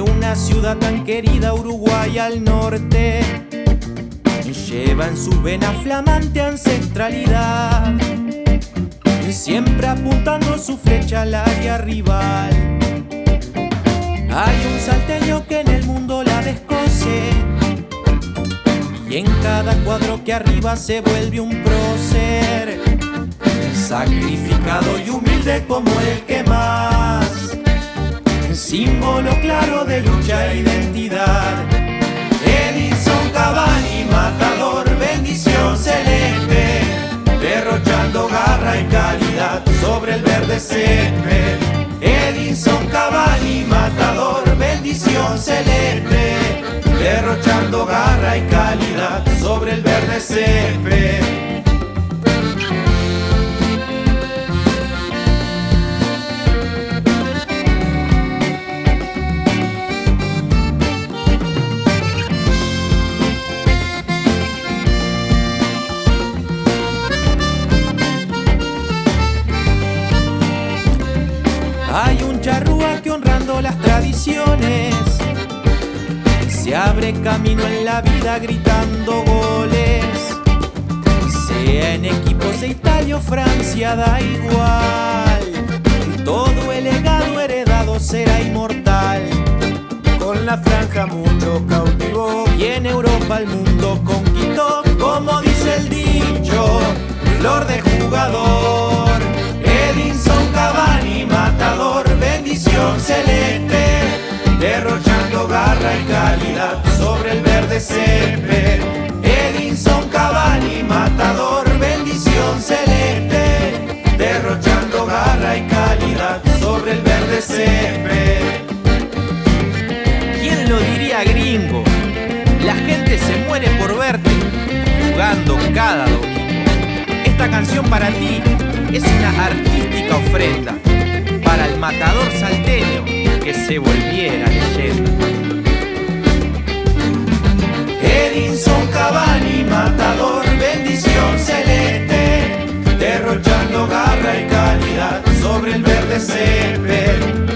una ciudad tan querida, Uruguay al norte, lleva en su vena flamante ancestralidad, siempre apuntando su flecha al área rival. Hay un salteño que en el mundo la descoce. Y en cada cuadro que arriba se vuelve un prócer, sacrificado y humilde como el que más símbolo claro de lucha e identidad. Edison Cavani, matador, bendición celeste, derrochando garra y calidad sobre el verde césped. Edison Cavani, matador, bendición celeste, derrochando garra y calidad sobre el verde césped. Las tradiciones. Se abre camino en la vida gritando goles. Sea en equipos de Italia o Francia, da igual. Todo el legado heredado será inmortal. Con la franja mucho cautivó y en Europa el mundo conquistó. Como dice el dicho, flor de jugador. Calidad sobre el verde césped. Edinson Cavani, matador, bendición celeste, derrochando garra y calidad sobre el verde césped. ¿Quién lo diría gringo? La gente se muere por verte jugando cada domingo. Esta canción para ti es una artística ofrenda para el matador salteño que se volviera leyenda. garra y calidad sobre el verde césped.